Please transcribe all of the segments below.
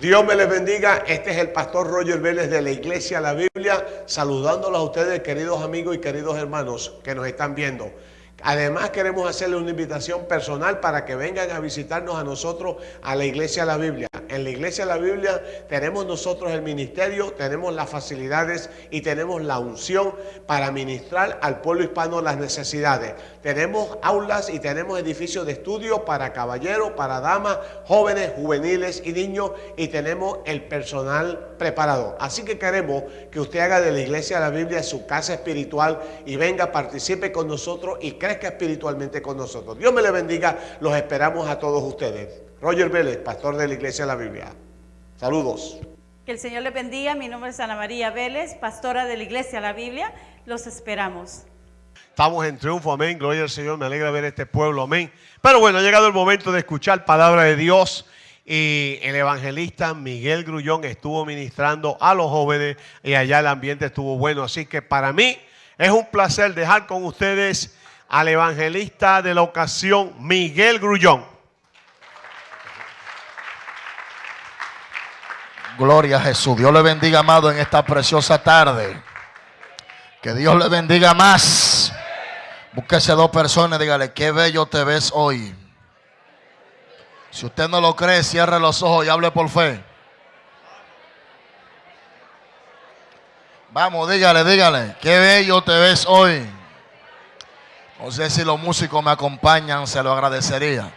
Dios me les bendiga. Este es el pastor Roger Vélez de la Iglesia La Biblia, saludándolos a ustedes, queridos amigos y queridos hermanos que nos están viendo. Además queremos hacerle una invitación personal para que vengan a visitarnos a nosotros a la Iglesia de la Biblia. En la Iglesia de la Biblia tenemos nosotros el ministerio, tenemos las facilidades y tenemos la unción para ministrar al pueblo hispano las necesidades. Tenemos aulas y tenemos edificios de estudio para caballeros, para damas, jóvenes, juveniles y niños y tenemos el personal preparado. Así que queremos que usted haga de la Iglesia de la Biblia su casa espiritual y venga, participe con nosotros y crezca espiritualmente con nosotros. Dios me le bendiga, los esperamos a todos ustedes. Roger Vélez, pastor de la Iglesia de la Biblia. Saludos. Que el Señor le bendiga. Mi nombre es Ana María Vélez, pastora de la Iglesia de la Biblia. Los esperamos. Estamos en triunfo, amén. Gloria al Señor. Me alegra ver este pueblo, amén. Pero bueno, ha llegado el momento de escuchar palabra de Dios. Y el evangelista Miguel Grullón estuvo ministrando a los jóvenes y allá el ambiente estuvo bueno. Así que para mí es un placer dejar con ustedes al evangelista de la ocasión, Miguel Grullón. Gloria a Jesús. Dios le bendiga, amado, en esta preciosa tarde. Que Dios le bendiga más. Búsquese dos personas dígale, qué bello te ves hoy. Si usted no lo cree, cierre los ojos y hable por fe. Vamos, dígale, dígale, qué bello te ves hoy. No sé si los músicos me acompañan, se lo agradecería.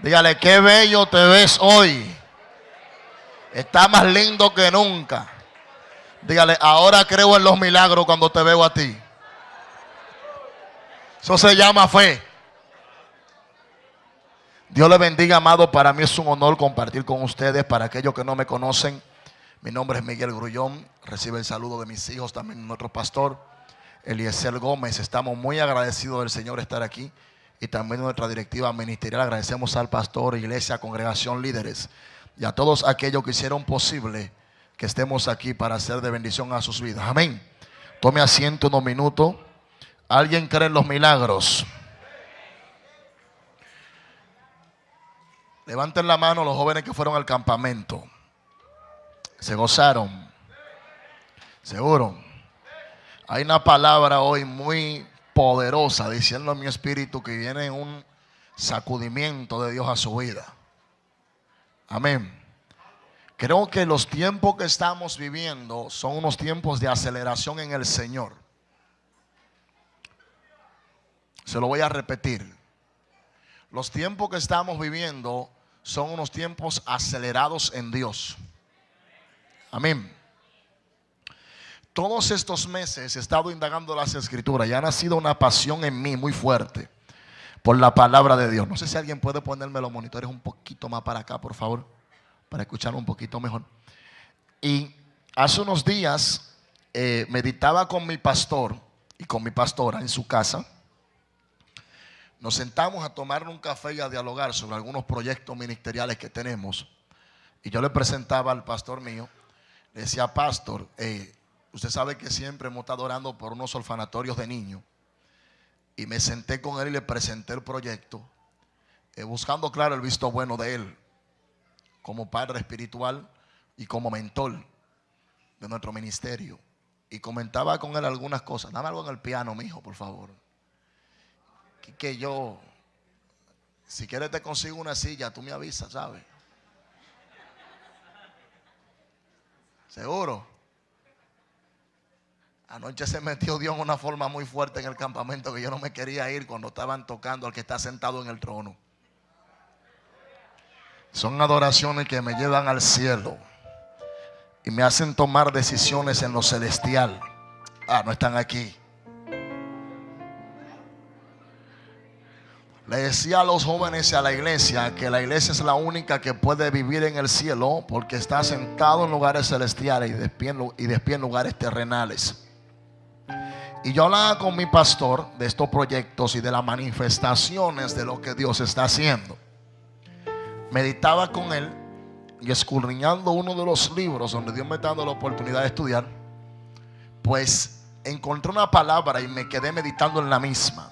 Dígale, qué bello te ves hoy. Está más lindo que nunca. Dígale, ahora creo en los milagros cuando te veo a ti. Eso se llama fe. Dios le bendiga, amado. Para mí es un honor compartir con ustedes. Para aquellos que no me conocen, mi nombre es Miguel Grullón. Recibe el saludo de mis hijos, también nuestro pastor. Eliezer Gómez. Estamos muy agradecidos del Señor estar aquí y también nuestra directiva ministerial. Agradecemos al pastor, iglesia, congregación, líderes y a todos aquellos que hicieron posible que estemos aquí para hacer de bendición a sus vidas. Amén. Tome asiento unos minutos. ¿Alguien cree en los milagros? Levanten la mano los jóvenes que fueron al campamento. Se gozaron. Seguro. Hay una palabra hoy muy poderosa diciendo a mi espíritu que viene un sacudimiento de Dios a su vida. Amén. Creo que los tiempos que estamos viviendo son unos tiempos de aceleración en el Señor. Se lo voy a repetir. Los tiempos que estamos viviendo son unos tiempos acelerados en Dios. Amén todos estos meses he estado indagando las escrituras y ha nacido una pasión en mí muy fuerte por la palabra de Dios. No sé si alguien puede ponerme los monitores un poquito más para acá, por favor, para escuchar un poquito mejor. Y hace unos días eh, meditaba con mi pastor y con mi pastora en su casa. Nos sentamos a tomar un café y a dialogar sobre algunos proyectos ministeriales que tenemos. Y yo le presentaba al pastor mío, le decía, pastor, eh, Usted sabe que siempre hemos estado orando por unos orfanatorios de niños. Y me senté con él y le presenté el proyecto, eh, buscando, claro, el visto bueno de él, como padre espiritual y como mentor de nuestro ministerio. Y comentaba con él algunas cosas. Dame algo en el piano, mi hijo, por favor. Que, yo, si quieres te consigo una silla, tú me avisas, ¿sabes? Seguro. Anoche se metió Dios en una forma muy fuerte en el campamento que yo no me quería ir cuando estaban tocando al que está sentado en el trono. Son adoraciones que me llevan al cielo y me hacen tomar decisiones en lo celestial. Ah, no están aquí. Le decía a los jóvenes y a la iglesia que la iglesia es la única que puede vivir en el cielo porque está sentado en lugares celestiales y despierta en lugares terrenales. Y yo hablaba con mi pastor de estos proyectos y de las manifestaciones de lo que Dios está haciendo. Meditaba con él y escudriñando uno de los libros donde Dios me está dando la oportunidad de estudiar, pues encontré una palabra y me quedé meditando en la misma.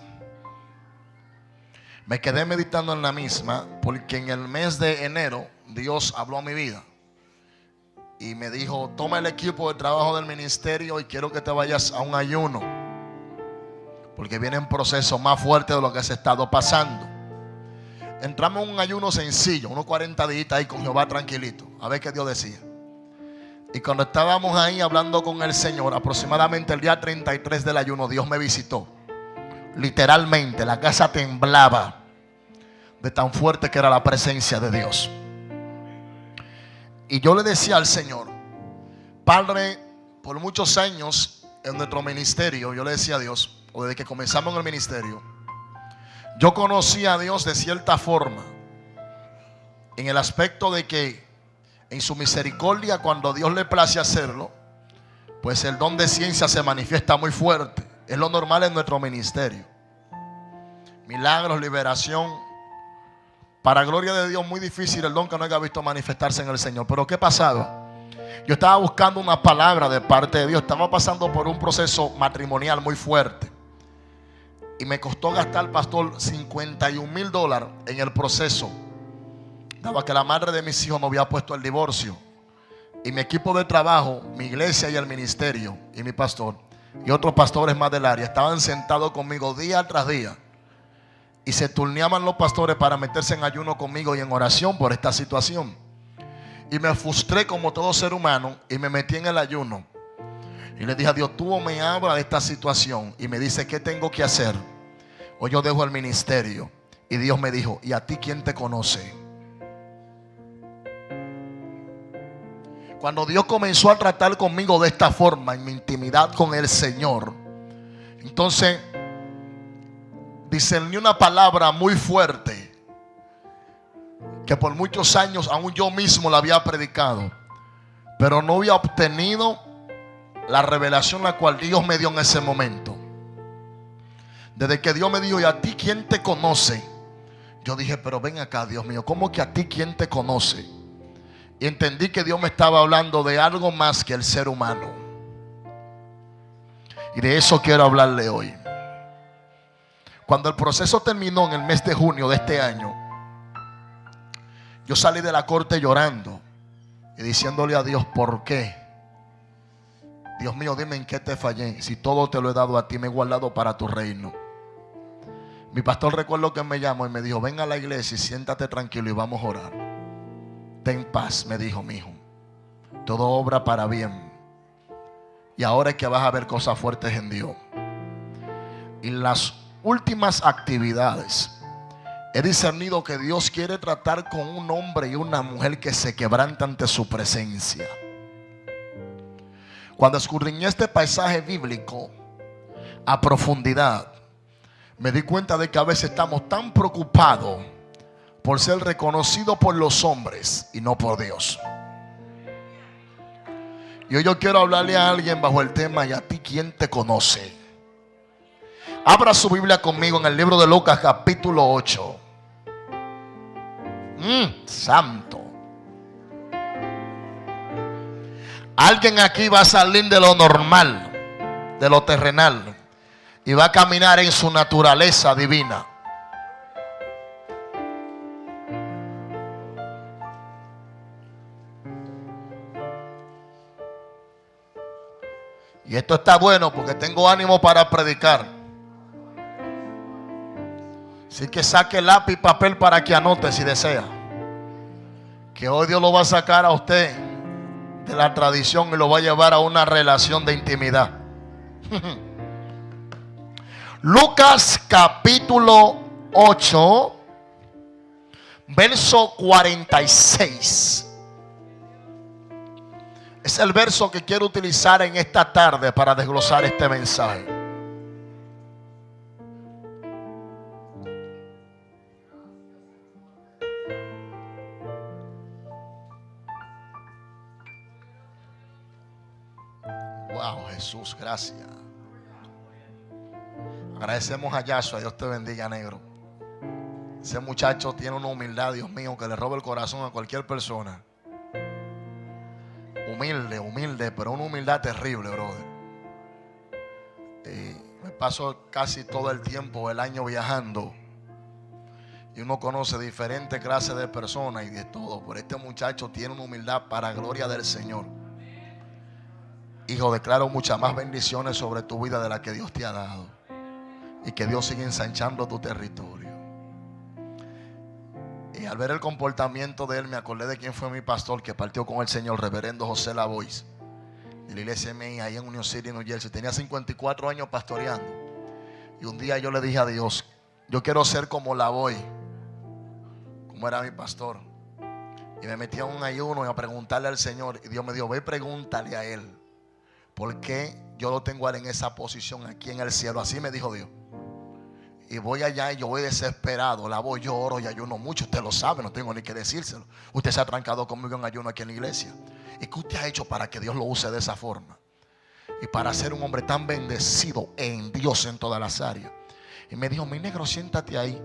Me quedé meditando en la misma porque en el mes de enero Dios habló a mi vida y me dijo, toma el equipo de trabajo del ministerio y quiero que te vayas a un ayuno. Porque viene un proceso más fuerte de lo que se ha estado pasando. Entramos en un ayuno sencillo, unos 40 días ahí con Jehová tranquilito, a ver qué Dios decía. Y cuando estábamos ahí hablando con el Señor, aproximadamente el día 33 del ayuno, Dios me visitó. Literalmente, la casa temblaba de tan fuerte que era la presencia de Dios. Y yo le decía al Señor, Padre, por muchos años en nuestro ministerio, yo le decía a Dios, o desde que comenzamos en el ministerio, yo conocí a Dios de cierta forma, en el aspecto de que en su misericordia, cuando Dios le place hacerlo, pues el don de ciencia se manifiesta muy fuerte. Es lo normal en nuestro ministerio. Milagros, liberación, para gloria de Dios, muy difícil el don que no haya visto manifestarse en el Señor. Pero ¿qué pasaba? Yo estaba buscando una palabra de parte de Dios. Estaba pasando por un proceso matrimonial muy fuerte. Y me costó gastar, pastor, 51 mil dólares en el proceso. Daba que la madre de mis hijos no había puesto el divorcio. Y mi equipo de trabajo, mi iglesia y el ministerio, y mi pastor, y otros pastores más del área, estaban sentados conmigo día tras día y se turneaban los pastores para meterse en ayuno conmigo y en oración por esta situación. Y me frustré como todo ser humano y me metí en el ayuno. Y le dije a Dios, tú me habla de esta situación y me dice, ¿qué tengo que hacer? O yo dejo el ministerio. Y Dios me dijo, ¿y a ti quién te conoce? Cuando Dios comenzó a tratar conmigo de esta forma, en mi intimidad con el Señor, entonces discerní una palabra muy fuerte que por muchos años aún yo mismo la había predicado, pero no había obtenido la revelación la cual Dios me dio en ese momento. Desde que Dios me dijo, ¿y a ti quién te conoce? Yo dije, pero ven acá, Dios mío, ¿cómo que a ti quién te conoce? Y entendí que Dios me estaba hablando de algo más que el ser humano. Y de eso quiero hablarle hoy. Cuando el proceso terminó en el mes de junio de este año, yo salí de la corte llorando y diciéndole a Dios, ¿por qué? Dios mío, dime en qué te fallé. Si todo te lo he dado a ti, me he guardado para tu reino. Mi pastor recuerdo que me llamó y me dijo, ven a la iglesia y siéntate tranquilo y vamos a orar. Ten paz, me dijo mi hijo. Todo obra para bien. Y ahora es que vas a ver cosas fuertes en Dios. Y las últimas actividades, he discernido que Dios quiere tratar con un hombre y una mujer que se quebranta ante su presencia. Cuando escudriñé este paisaje bíblico a profundidad, me di cuenta de que a veces estamos tan preocupados por ser reconocidos por los hombres y no por Dios. Hoy yo quiero hablarle a alguien bajo el tema, ¿y a ti quién te conoce? Abra su Biblia conmigo en el libro de Lucas capítulo 8. Mm, santo. Alguien aquí va a salir de lo normal, de lo terrenal, y va a caminar en su naturaleza divina. Y esto está bueno porque tengo ánimo para predicar. Así que saque lápiz y papel para que anote si desea. Que hoy Dios lo va a sacar a usted de la tradición y lo va a llevar a una relación de intimidad. Lucas capítulo 8, verso 46. Es el verso que quiero utilizar en esta tarde para desglosar este mensaje. Wow, Jesús, gracias. Agradecemos a Yahshua, Dios te bendiga, negro. Ese muchacho tiene una humildad, Dios mío, que le roba el corazón a cualquier persona. Humilde, humilde, pero una humildad terrible, brother. me paso casi todo el tiempo, el año viajando. Y uno conoce diferentes clases de personas y de todo. Pero este muchacho tiene una humildad para gloria del Señor. Hijo, declaro muchas más bendiciones sobre tu vida de la que Dios te ha dado. Y que Dios siga ensanchando tu territorio. Y al ver el comportamiento de él, me acordé de quién fue mi pastor que partió con el Señor, reverendo José Lavois, de la iglesia MI, ahí en Union City, New Jersey. Tenía 54 años pastoreando. Y un día yo le dije a Dios, yo quiero ser como Lavois, como era mi pastor. Y me metí a un ayuno y a preguntarle al Señor. Y Dios me dijo, ve pregúntale a él. ¿Por qué yo lo tengo en esa posición aquí en el cielo? Así me dijo Dios. Y voy allá y yo voy desesperado. La voy, yo oro y ayuno mucho. Usted lo sabe, no tengo ni que decírselo. Usted se ha trancado conmigo en ayuno aquí en la iglesia. ¿Y qué usted ha hecho para que Dios lo use de esa forma? Y para ser un hombre tan bendecido en Dios en todas las áreas. Y me dijo, mi negro, siéntate ahí.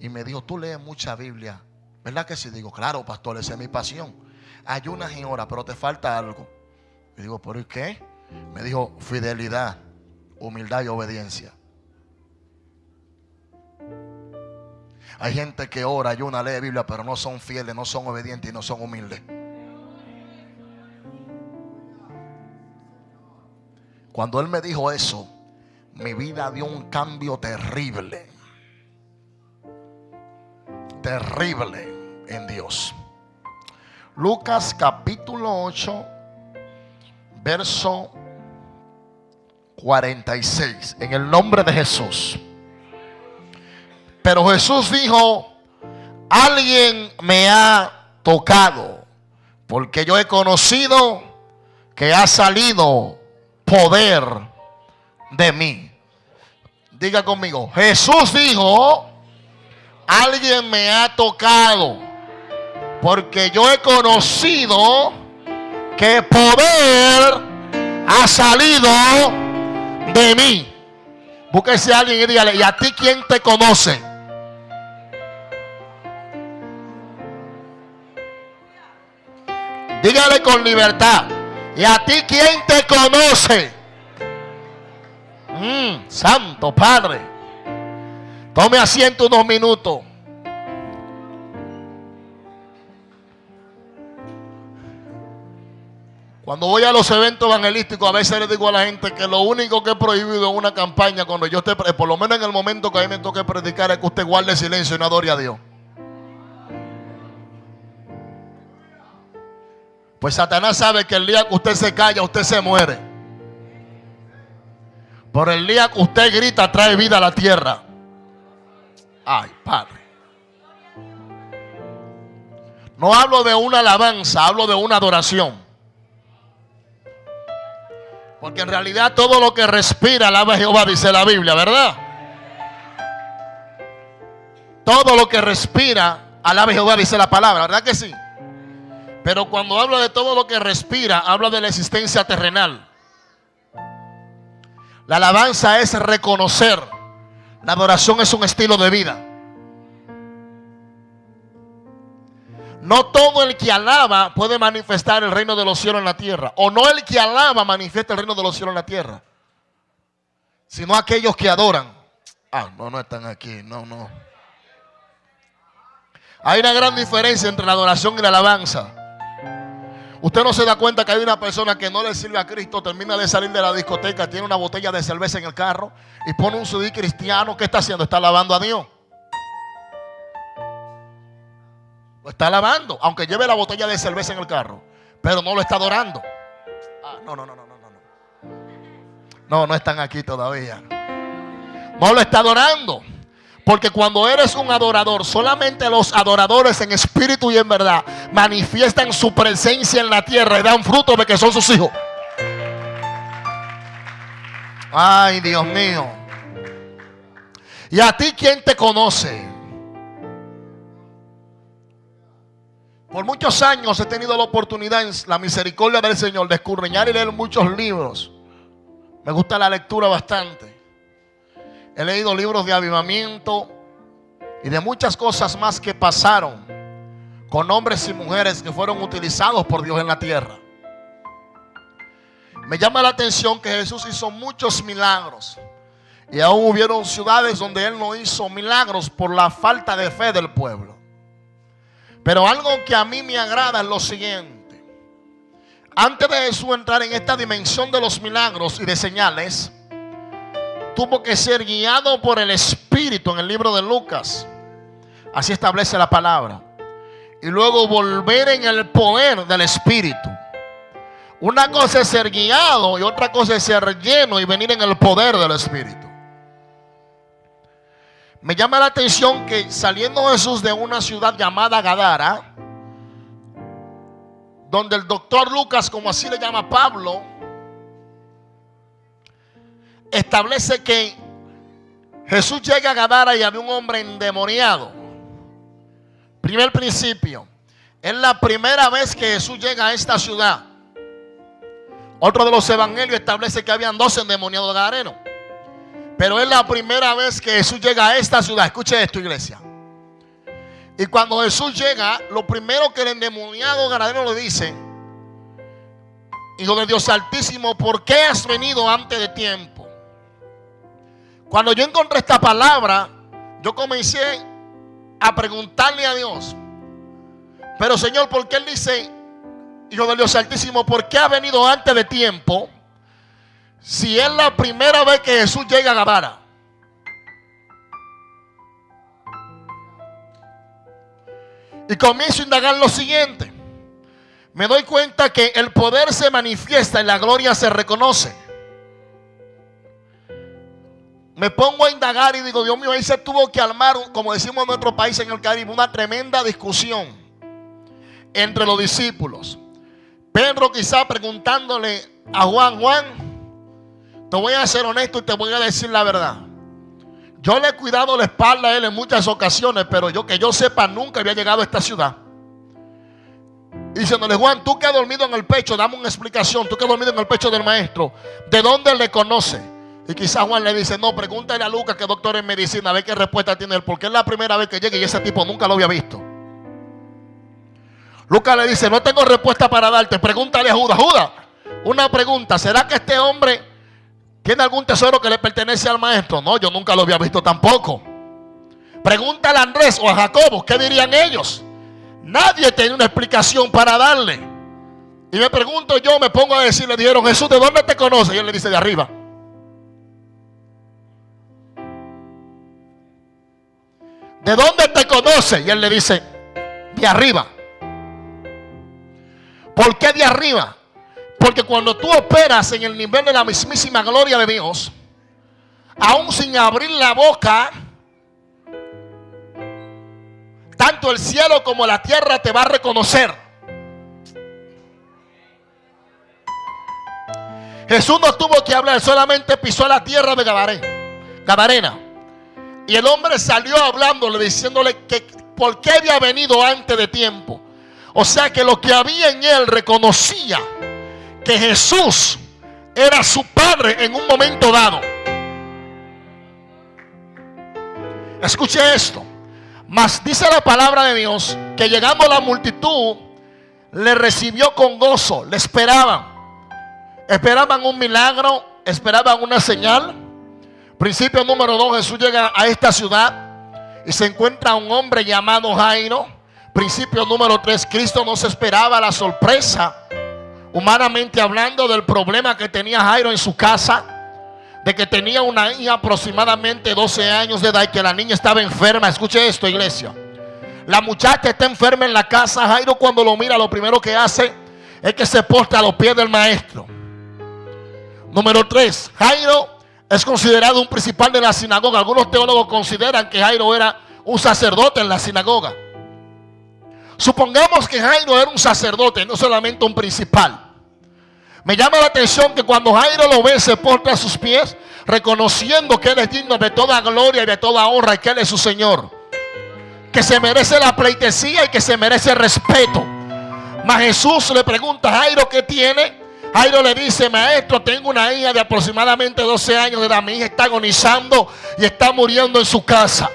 Y me dijo, tú lees mucha Biblia. ¿Verdad que sí? Digo, claro, pastor, esa es mi pasión. Ayunas y horas, pero te falta algo. Y digo, ¿por qué? Me dijo, fidelidad, humildad y obediencia. Hay gente que ora, ayuna, lee Biblia, pero no son fieles, no son obedientes y no son humildes. Cuando él me dijo eso, mi vida dio un cambio terrible. Terrible en Dios. Lucas capítulo 8, verso 46. En el nombre de Jesús. Pero Jesús dijo, alguien me ha tocado, porque yo he conocido que ha salido poder de mí. Diga conmigo, Jesús dijo, alguien me ha tocado, porque yo he conocido que poder ha salido de mí. Búsquese a alguien y dígale, ¿y a ti quién te conoce? Dígale con libertad. ¿Y a ti quién te conoce? Mm, Santo Padre. Tome asiento unos minutos. Cuando voy a los eventos evangelísticos, a veces le digo a la gente que lo único que he prohibido en una campaña, cuando yo esté, por lo menos en el momento que a mí me toque predicar, es que usted guarde silencio y no adore a Dios. Pues Satanás sabe que el día que usted se calla, usted se muere. Por el día que usted grita, trae vida a la tierra. Ay, Padre. No hablo de una alabanza, hablo de una adoración. Porque en realidad todo lo que respira alaba a Jehová, dice la Biblia, ¿verdad? Todo lo que respira alaba a Jehová, dice la palabra, ¿verdad que sí? Pero cuando habla de todo lo que respira, habla de la existencia terrenal. La alabanza es reconocer. La adoración es un estilo de vida. No todo el que alaba puede manifestar el reino de los cielos en la tierra. O no el que alaba manifiesta el reino de los cielos en la tierra. Sino aquellos que adoran. Ah, no, no están aquí. No, no. Hay una gran diferencia entre la adoración y la alabanza. Usted no se da cuenta que hay una persona que no le sirve a Cristo, termina de salir de la discoteca, tiene una botella de cerveza en el carro y pone un CD cristiano. ¿Qué está haciendo? Está alabando a Dios. Lo está alabando, aunque lleve la botella de cerveza en el carro, pero no lo está adorando. Ah, no, no, no, no, no, no. No, no están aquí todavía. No lo está adorando. Porque cuando eres un adorador, solamente los adoradores en espíritu y en verdad manifiestan su presencia en la tierra y dan fruto de que son sus hijos. Ay, Dios mío. ¿Y a ti quién te conoce? Por muchos años he tenido la oportunidad en la misericordia del Señor de escurriñar y leer muchos libros. Me gusta la lectura bastante. He leído libros de avivamiento y de muchas cosas más que pasaron con hombres y mujeres que fueron utilizados por Dios en la tierra. Me llama la atención que Jesús hizo muchos milagros. Y aún hubieron ciudades donde él no hizo milagros por la falta de fe del pueblo. Pero algo que a mí me agrada es lo siguiente. Antes de Jesús entrar en esta dimensión de los milagros y de señales, tuvo que ser guiado por el Espíritu en el libro de Lucas. Así establece la palabra. Y luego volver en el poder del Espíritu. Una cosa es ser guiado y otra cosa es ser lleno y venir en el poder del Espíritu. Me llama la atención que saliendo Jesús de una ciudad llamada Gadara, donde el doctor Lucas, como así le llama Pablo, establece que Jesús llega a Gadara y había un hombre endemoniado. Primer principio. Es la primera vez que Jesús llega a esta ciudad. Otro de los evangelios establece que habían dos endemoniados gadarenos. Pero es la primera vez que Jesús llega a esta ciudad. Escuche esto, iglesia. Y cuando Jesús llega, lo primero que el endemoniado gadareno le dice, Hijo de Dios Altísimo, ¿por qué has venido antes de tiempo? Cuando yo encontré esta palabra, yo comencé a preguntarle a Dios, pero Señor, ¿por qué Él dice, Hijo de Dios Altísimo, ¿por qué ha venido antes de tiempo? Si es la primera vez que Jesús llega a Gadara. Y comienzo a indagar lo siguiente. Me doy cuenta que el poder se manifiesta y la gloria se reconoce. Me pongo a indagar y digo, Dios mío, ahí se tuvo que armar, como decimos en nuestro país en el Caribe, una tremenda discusión entre los discípulos. Pedro quizá preguntándole a Juan, Juan, te voy a ser honesto y te voy a decir la verdad. Yo le he cuidado la espalda a él en muchas ocasiones, pero yo que yo sepa nunca había llegado a esta ciudad. Diciéndole, Juan, tú que has dormido en el pecho, dame una explicación. Tú que has dormido en el pecho del maestro, ¿de dónde le conoce? Y quizás Juan le dice, no, pregúntale a Lucas, que es doctor en medicina, a ver qué respuesta tiene él, porque es la primera vez que llega y ese tipo nunca lo había visto. Lucas le dice, no tengo respuesta para darte, pregúntale a Judas. Judas, una pregunta, ¿será que este hombre ¿Tiene algún tesoro que le pertenece al maestro? No, yo nunca lo había visto tampoco. Pregúntale a Andrés o a Jacobo, ¿qué dirían ellos? Nadie tiene una explicación para darle. Y me pregunto yo, me pongo a decir, le dijeron, Jesús, ¿de dónde te conoce? Y él le dice, de arriba. ¿De dónde te conoce? Y él le dice, de arriba. ¿Por qué de arriba? Porque cuando tú operas en el nivel de la mismísima gloria de Dios, aún sin abrir la boca, tanto el cielo como la tierra te va a reconocer. Jesús no tuvo que hablar, solamente pisó la tierra de Gadarena. Y el hombre salió hablándole, diciéndole que por qué había venido antes de tiempo. O sea que lo que había en él reconocía que Jesús era su padre en un momento dado. Escuche esto. Mas dice la palabra de Dios que llegando la multitud le recibió con gozo, le esperaban. Esperaban un milagro, esperaban una señal. Principio número dos, Jesús llega a esta ciudad y se encuentra un hombre llamado Jairo. Principio número tres, Cristo no se esperaba la sorpresa humanamente hablando del problema que tenía Jairo en su casa, de que tenía una hija aproximadamente 12 años de edad y que la niña estaba enferma. Escuche esto, iglesia. La muchacha está enferma en la casa. Jairo cuando lo mira, lo primero que hace es que se postra a los pies del maestro. Número 3. Jairo es considerado un principal de la sinagoga. Algunos teólogos consideran que Jairo era un sacerdote en la sinagoga. Supongamos que Jairo era un sacerdote, no solamente un principal. Me llama la atención que cuando Jairo lo ve, se porta a sus pies, reconociendo que Él es digno de toda gloria y de toda honra y que Él es su Señor. Que se merece la pleitesía y que se merece el respeto. Mas Jesús le pregunta a Jairo qué tiene. Jairo le dice, maestro, tengo una hija de aproximadamente 12 años de edad. Mi hija está agonizando y está muriendo en su casa.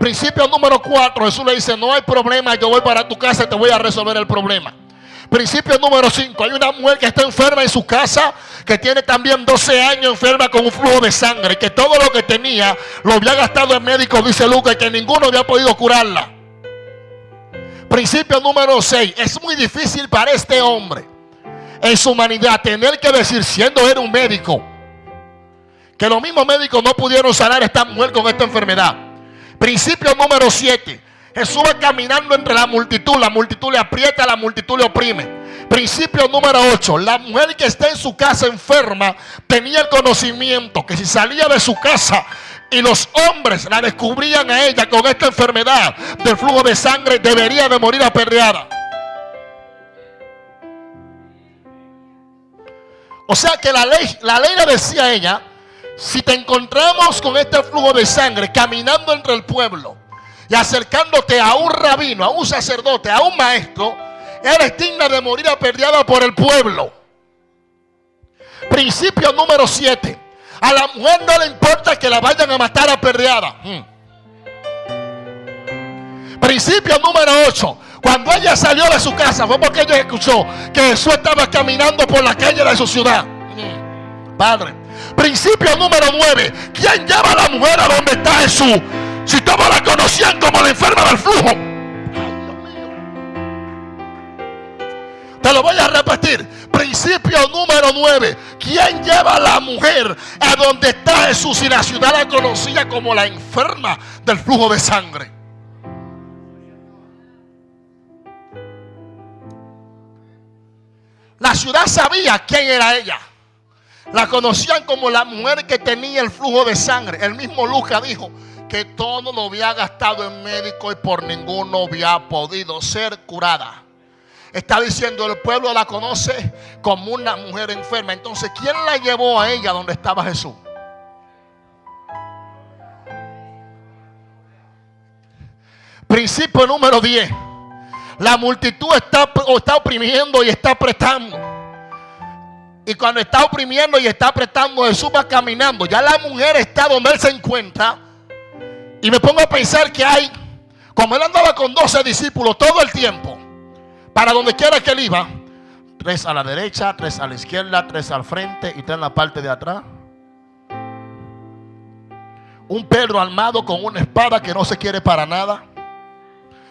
Principio número 4, Jesús le dice, no hay problema, yo voy para tu casa y te voy a resolver el problema. Principio número 5. Hay una mujer que está enferma en su casa, que tiene también 12 años enferma con un flujo de sangre, que todo lo que tenía lo había gastado en médico, dice Lucas, y que ninguno había podido curarla. Principio número 6. Es muy difícil para este hombre en su humanidad tener que decir, siendo él un médico, que los mismos médicos no pudieron sanar esta mujer con esta enfermedad. Principio número 7. Jesús va caminando entre la multitud, la multitud le aprieta, la multitud le oprime. Principio número 8. La mujer que está en su casa enferma tenía el conocimiento que si salía de su casa y los hombres la descubrían a ella con esta enfermedad del flujo de sangre, debería de morir apedreada. O sea que la ley, la ley le decía a ella, si te encontramos con este flujo de sangre caminando entre el pueblo y acercándote a un rabino, a un sacerdote, a un maestro, eres digna de morir apedreada por el pueblo. Principio número 7. A la mujer no le importa que la vayan a matar apedreada. Hmm. Principio número 8. Cuando ella salió de su casa fue porque ella escuchó que Jesús estaba caminando por la calle de su ciudad. Padre. Principio número 9. ¿Quién lleva a la mujer a donde está Jesús? Si todos la conocían como la enferma del flujo. Te lo voy a repetir. Principio número 9. ¿Quién lleva a la mujer a donde está Jesús y la ciudad la conocía como la enferma del flujo de sangre? La ciudad sabía quién era ella. La conocían como la mujer que tenía el flujo de sangre. El mismo Lucas dijo que todo lo había gastado en médico y por ninguno había podido ser curada. Está diciendo el pueblo la conoce como una mujer enferma. Entonces, ¿quién la llevó a ella donde estaba Jesús? Principio número 10. La multitud está, está oprimiendo y está apretando. Y cuando está oprimiendo y está apretando, Jesús va caminando. Ya la mujer está donde él se encuentra. Y me pongo a pensar que hay, como él andaba con 12 discípulos todo el tiempo, para donde quiera que él iba, tres a la derecha, tres a la izquierda, tres al frente y tres en la parte de atrás. Un Pedro armado con una espada que no se quiere para nada.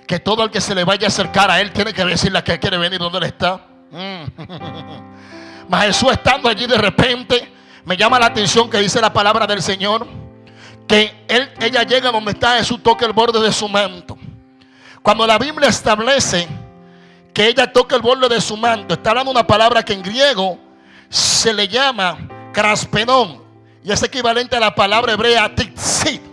Que todo el que se le vaya a acercar a él tiene que decirle que quiere venir donde él está. Mas Jesús estando allí de repente, me llama la atención que dice la palabra del Señor, que él, ella llega donde está Jesús, toca el borde de su manto. Cuando la Biblia establece que ella toca el borde de su manto, está hablando una palabra que en griego se le llama craspenón y es equivalente a la palabra hebrea titzit.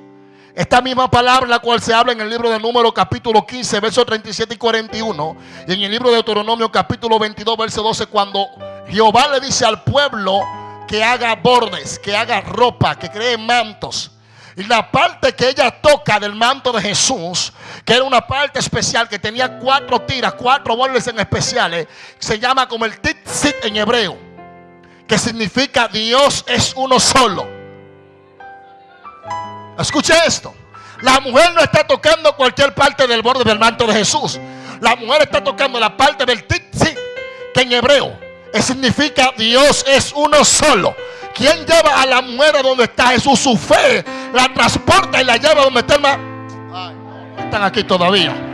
Esta misma palabra, la cual se habla en el libro de Número capítulo 15, versos 37 y 41, y en el libro de Deuteronomio capítulo 22, verso 12, cuando Jehová le dice al pueblo que haga bordes, que haga ropa, que cree mantos. Y la parte que ella toca del manto de Jesús, que era una parte especial que tenía cuatro tiras, cuatro bordes en especiales, se llama como el titzit en hebreo, que significa Dios es uno solo. Escuche esto. La mujer no está tocando cualquier parte del borde del manto de Jesús. La mujer está tocando la parte del tzitzit, que en hebreo significa Dios es uno solo. ¿Quién lleva a la mujer a donde está Jesús? Su fe la transporta y la lleva a donde está el mar. Están aquí todavía.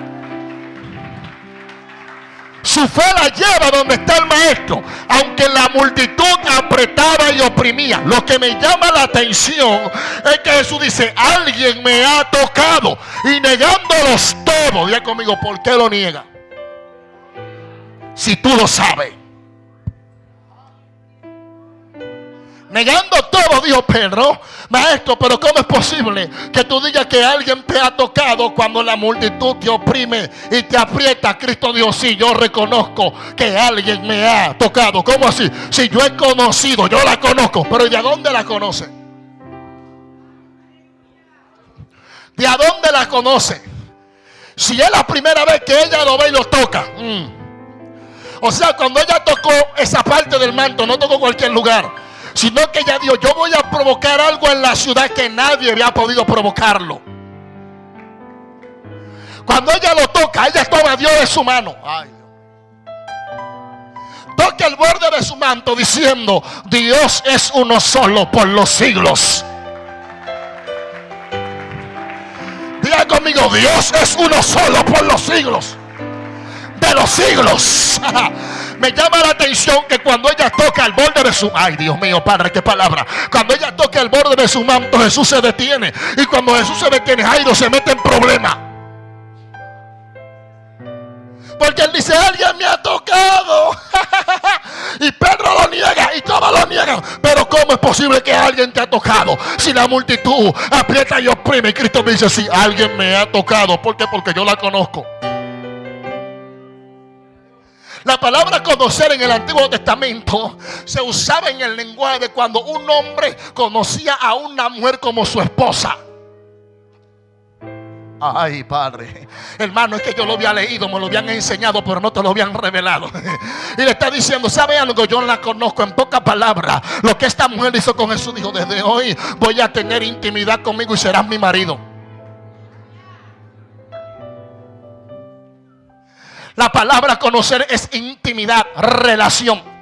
Su fe la lleva donde está el maestro, aunque la multitud apretaba y oprimía. Lo que me llama la atención es que Jesús dice, alguien me ha tocado y negándolos todos. Diga conmigo, ¿por qué lo niega? Si tú lo sabes. Negando todo, dijo Pedro, maestro, pero ¿cómo es posible que tú digas que alguien te ha tocado cuando la multitud te oprime y te aprieta? Cristo Dios, sí, yo reconozco que alguien me ha tocado. ¿Cómo así? Si yo he conocido, yo la conozco, pero ¿de dónde la conoce? ¿De a dónde la conoce? Si es la primera vez que ella lo ve y lo toca. Mm. O sea, cuando ella tocó esa parte del manto, no tocó cualquier lugar sino que ella dijo, yo voy a provocar algo en la ciudad que nadie había podido provocarlo. Cuando ella lo toca, ella toma a Dios de su mano. Toque el borde de su manto diciendo, Dios es uno solo por los siglos. Diga conmigo, Dios es uno solo por los siglos. De los siglos. Me llama la atención que cuando ella toca el borde de su... Ay, Dios mío, Padre, qué palabra. Cuando ella toca el borde de su manto, Jesús se detiene. Y cuando Jesús se detiene, Jairo se mete en problema. Porque él dice, alguien me ha tocado. y Pedro lo niega y todos lo niegan. Pero ¿cómo es posible que alguien te ha tocado? Si la multitud aprieta y oprime. Y Cristo me dice, si alguien me ha tocado. ¿Por qué? Porque yo la conozco. La palabra conocer en el Antiguo Testamento se usaba en el lenguaje de cuando un hombre conocía a una mujer como su esposa. Ay, Padre. Hermano, es que yo lo había leído, me lo habían enseñado, pero no te lo habían revelado. Y le está diciendo, ¿sabe algo? Yo la conozco en pocas palabras. Lo que esta mujer hizo con Jesús, dijo, desde hoy voy a tener intimidad conmigo y serás mi marido. La palabra conocer es intimidad, relación.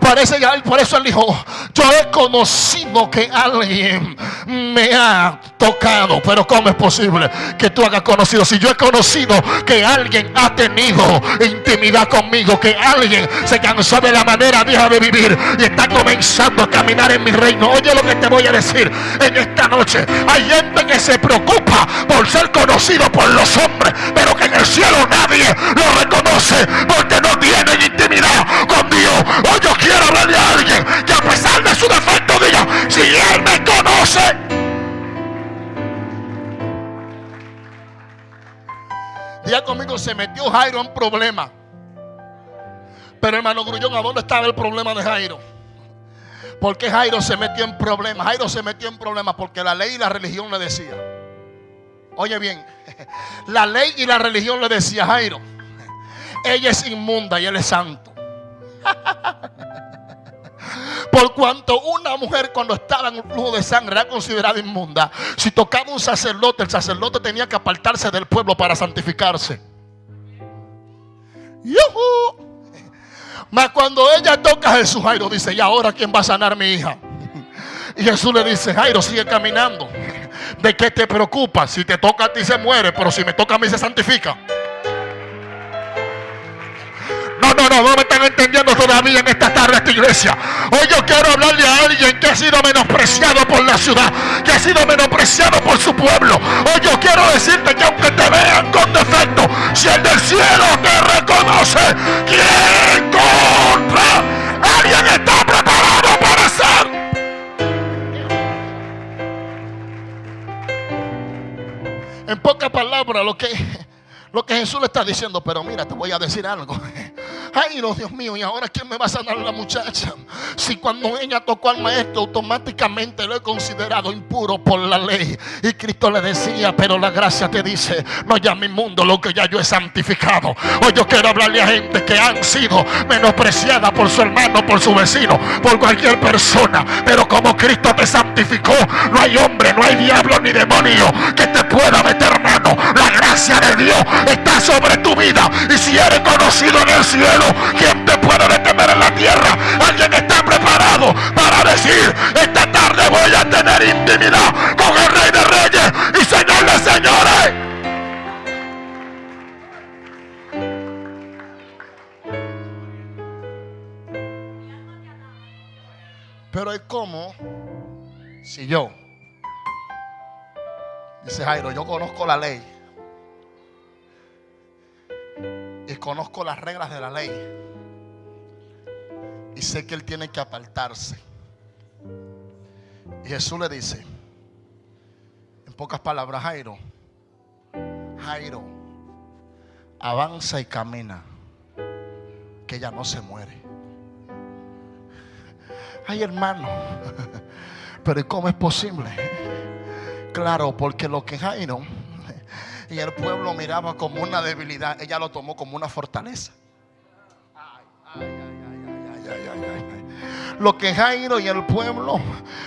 Parece, por eso él dijo, yo he conocido que alguien me ha tocado, pero ¿cómo es posible que tú hagas conocido? Si yo he conocido que alguien ha tenido intimidad conmigo, que alguien se cansó de la manera vieja de vivir y está comenzando a caminar en mi reino. Oye lo que te voy a decir en esta noche. Hay gente que se preocupa por ser conocido por los hombres, pero que en el cielo nadie lo reconoce porque no tienen intimidad con. Hoy yo quiero hablarle a alguien que a pesar de su defecto diga, si Él me conoce. Día conmigo se metió Jairo en problema. Pero hermano Grullón, ¿a dónde estaba el problema de Jairo? Porque Jairo se metió en problemas. Jairo se metió en problemas porque la ley y la religión le decía. Oye bien, la ley y la religión le decía Jairo, ella es inmunda y él es santo. Por cuanto una mujer cuando estaba en un flujo de sangre era considerada inmunda, si tocaba un sacerdote, el sacerdote tenía que apartarse del pueblo para santificarse. Mas cuando ella toca a Jesús, Jairo dice, ¿y ahora quién va a sanar mi hija? Y Jesús le dice, Jairo, sigue caminando. ¿De qué te preocupa? Si te toca a ti se muere, pero si me toca a mí se santifica. No, no, no, no me están entendiendo todavía en esta tarde esta iglesia. Hoy yo quiero hablarle a alguien que ha sido menospreciado por la ciudad, que ha sido menospreciado por su pueblo. Hoy yo quiero decirte que aunque te vean con defecto, si el del cielo te reconoce, ¿quién contra? Alguien está preparado para ser. En pocas palabras, lo que lo que Jesús le está diciendo, pero mira, te voy a decir algo. Ay, Dios mío, ¿y ahora quién me va a sanar la muchacha? Si cuando ella tocó al maestro, automáticamente lo he considerado impuro por la ley. Y Cristo le decía, pero la gracia te dice, no llame inmundo lo que ya yo he santificado. Hoy yo quiero hablarle a gente que han sido menospreciadas por su hermano, por su vecino, por cualquier persona. Pero como Cristo te santificó, no hay hombre, no hay diablo ni demonio que te pueda meter mano. La gracia de Dios está sobre tu vida. Y si eres conocido en el cielo, ¿quién te puede detener en la tierra? Alguien está preparado para decir, esta tarde voy a tener intimidad con el Rey de Reyes y Señor de Señores. Pero es como si yo, dice Jairo, yo conozco la ley conozco las reglas de la ley. Y sé que él tiene que apartarse. Y Jesús le dice, en pocas palabras, Jairo, Jairo, avanza y camina, que ella no se muere. Ay, hermano, pero ¿cómo es posible? Claro, porque lo que Jairo y el pueblo miraba como una debilidad, ella lo tomó como una fortaleza. Lo que Jairo y el pueblo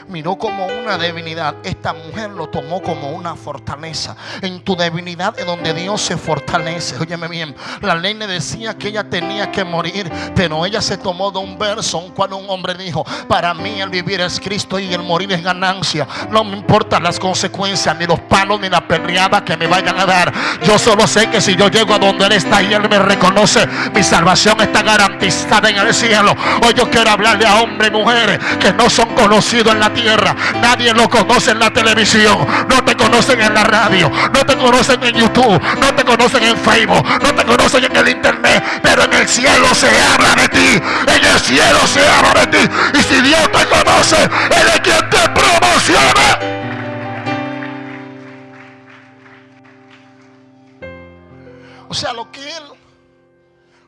miró como una debilidad, esta mujer lo tomó como una fortaleza. En tu debilidad es donde Dios se fortalece. Óyeme bien, la ley le decía que ella tenía que morir, pero ella se tomó de un verso, un cual un hombre dijo, para mí el vivir es Cristo y el morir es ganancia. No me importan las consecuencias, ni los palos, ni la perreada que me vayan a dar. Yo solo sé que si yo llego a donde Él está y Él me reconoce, mi salvación está garantizada en el cielo. Hoy yo quiero hablarle a hombres y mujeres que no son conocidos en la tierra. Nadie lo conoce en la televisión, no te conocen en la radio, no te conocen en YouTube, no te conocen en Facebook, no te conocen en el internet, pero en el cielo se habla de ti. En el cielo se habla de ti. Y si Dios te conoce, Él es quien te promociona. O sea, lo que él,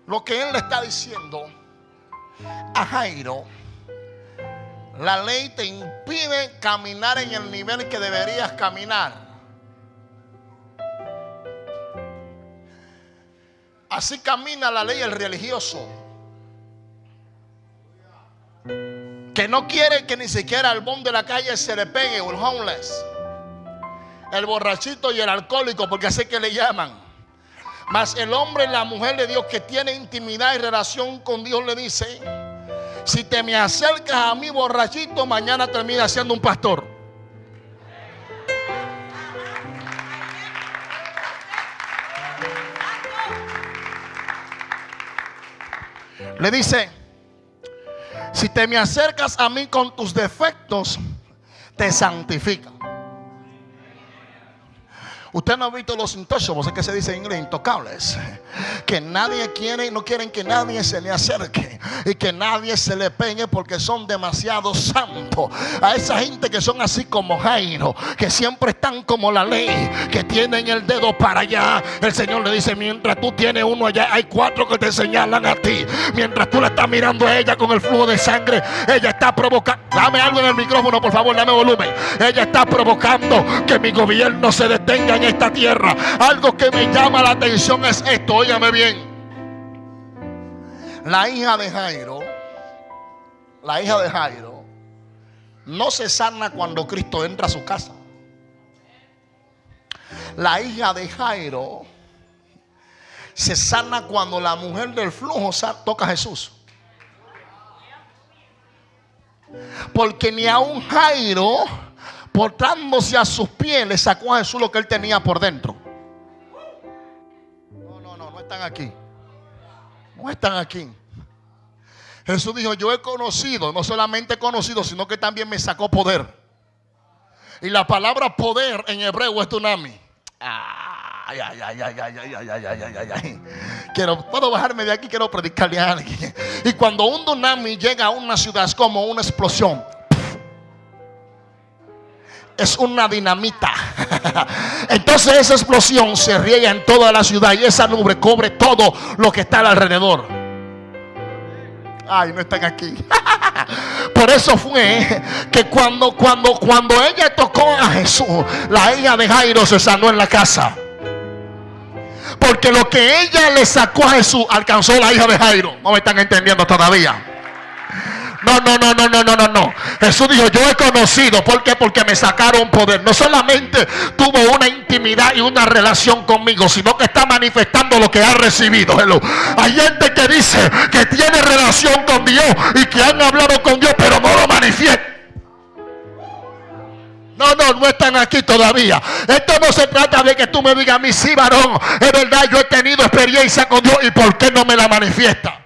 lo que él le está diciendo a Jairo, la ley te impide caminar en el nivel que deberías caminar. Así camina la ley el religioso. Que no quiere que ni siquiera al bon de la calle se le pegue el homeless. El borrachito y el alcohólico, porque así que le llaman. Mas el hombre y la mujer de Dios que tiene intimidad y relación con Dios le dice, si te me acercas a mí borrachito, mañana termina siendo un pastor. Le dice, si te me acercas a mí con tus defectos, te santifica. Usted no ha visto los intouchables, es que se dice en inglés, intocables. Que nadie quiere, no quieren que nadie se le acerque y que nadie se le pegue porque son demasiado santos. A esa gente que son así como Jairo, que siempre están como la ley, que tienen el dedo para allá. El Señor le dice, mientras tú tienes uno allá, hay cuatro que te señalan a ti. Mientras tú la estás mirando a ella con el flujo de sangre, ella está provocando. Dame algo en el micrófono, por favor, dame volumen. Ella está provocando que mi gobierno se detenga esta tierra. Algo que me llama la atención es esto, óigame bien. La hija de Jairo, la hija de Jairo, no se sana cuando Cristo entra a su casa. La hija de Jairo se sana cuando la mujer del flujo toca a Jesús. Porque ni a un Jairo, portándose a sus pies, le sacó a Jesús lo que él tenía por dentro. No, no, no, no están aquí. No están aquí. Jesús dijo, yo he conocido, no solamente he conocido, sino que también me sacó poder. Y la palabra poder en hebreo es tunami. Ay, ay, ay, ay, ay, ay, ay, ay, ay, ay, ay. Quiero, puedo bajarme de aquí, quiero predicarle a alguien. Y cuando un tsunami llega a una ciudad es como una explosión. Es una dinamita. Entonces esa explosión se riega en toda la ciudad y esa nube cubre todo lo que está alrededor. Ay, no están aquí. Por eso fue que cuando, cuando, cuando ella tocó a Jesús, la hija de Jairo se sanó en la casa. Porque lo que ella le sacó a Jesús alcanzó la hija de Jairo. No me están entendiendo todavía. No, no, no, no, no, no, no, no. Jesús dijo, yo he conocido. ¿Por qué? Porque me sacaron poder. No solamente tuvo una intimidad y una relación conmigo, sino que está manifestando lo que ha recibido. Hay gente que dice que tiene relación con Dios y que han hablado con Dios, pero no lo manifiesta. No, no, no están aquí todavía. Esto no se trata de que tú me digas a mí, sí, varón. Es verdad, yo he tenido experiencia con Dios y ¿por qué no me la manifiesta?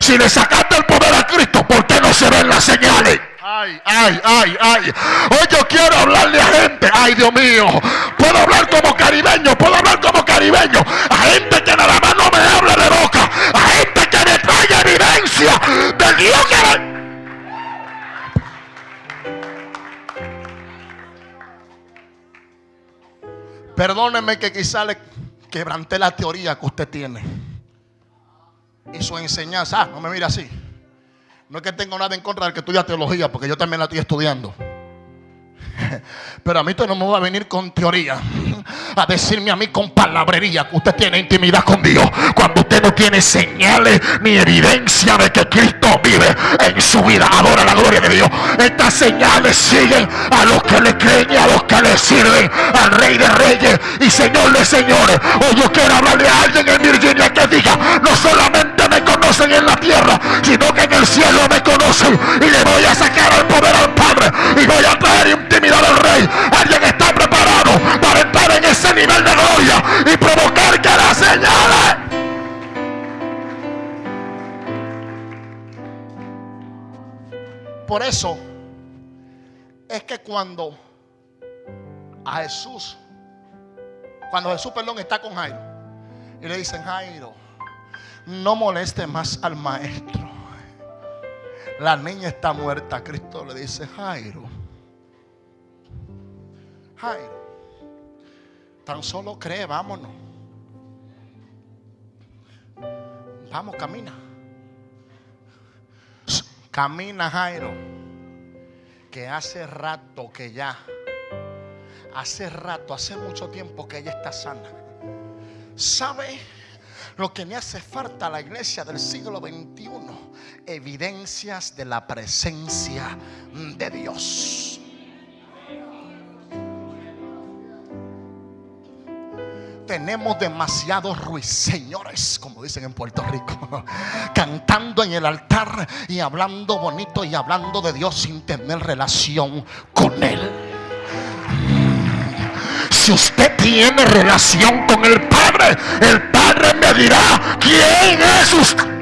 Si le sacaste el poder a Cristo, ¿por qué no se ven las señales? Ay, ay, ay, ay. Hoy yo quiero hablarle a gente. Ay, Dios mío. Puedo hablar como caribeño. Puedo hablar como caribeño. A gente que nada más no me hable de boca. A gente que me traiga evidencia del Dios que... Perdóneme que quizá le quebranté la teoría que usted tiene. Y su enseñanza. Ah, no me mire así. No es que tengo nada en contra de que estudia teología, porque yo también la estoy estudiando. Pero a mí tú no me va a venir con teoría. A decirme a mí con palabrería que usted tiene intimidad con Dios. Cuando usted no tiene señales ni evidencia de que Cristo vive en su vida. Adora la gloria de Dios. Estas señales siguen a los que le creen y a los que le sirven al Rey de Reyes y Señor de Señores. O yo quiero hablarle a alguien en Virginia que diga, no solamente me conocen en la tierra, sino que en el cielo me conocen y le voy a sacar el poder al Padre y voy a traer intimidad al Rey. Alguien está preparado para entrar en ese nivel de gloria y provocar que la señales. Por eso es que cuando a Jesús, cuando Jesús, perdón, está con Jairo y le dicen, Jairo, no moleste más al maestro. La niña está muerta. Cristo le dice, Jairo, Jairo, tan solo cree, vámonos. Vamos, camina. Camina, Jairo. Que hace rato que ya, hace rato, hace mucho tiempo que ella está sana. ¿Sabe lo que me hace falta a la iglesia del siglo XXI? Evidencias de la presencia de Dios. Tenemos demasiados ruiseñores, como dicen en Puerto Rico, cantando en el altar y hablando bonito y hablando de Dios sin tener relación con Él. Si usted tiene relación con el Padre, el Padre me dirá quién es usted.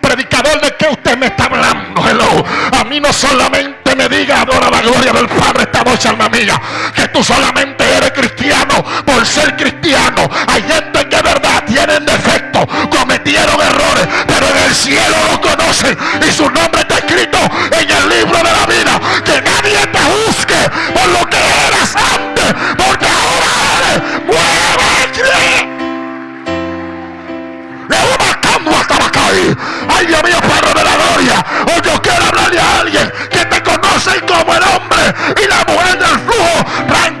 Predicador, ¿de qué usted me está hablando? Hello. A mí no solamente me diga adora la gloria del Padre esta noche, alma mía, que tú solamente eres cristiano por ser cristiano. Hay gente que verdad tienen defectos, cometieron errores, pero en el cielo lo conocen y su nombre está escrito en el libro de la vida. Que nadie te juzgue por lo que eras antes, porque ahora eres mueve Ay Dios mío, como el hombre y la mujer del flujo.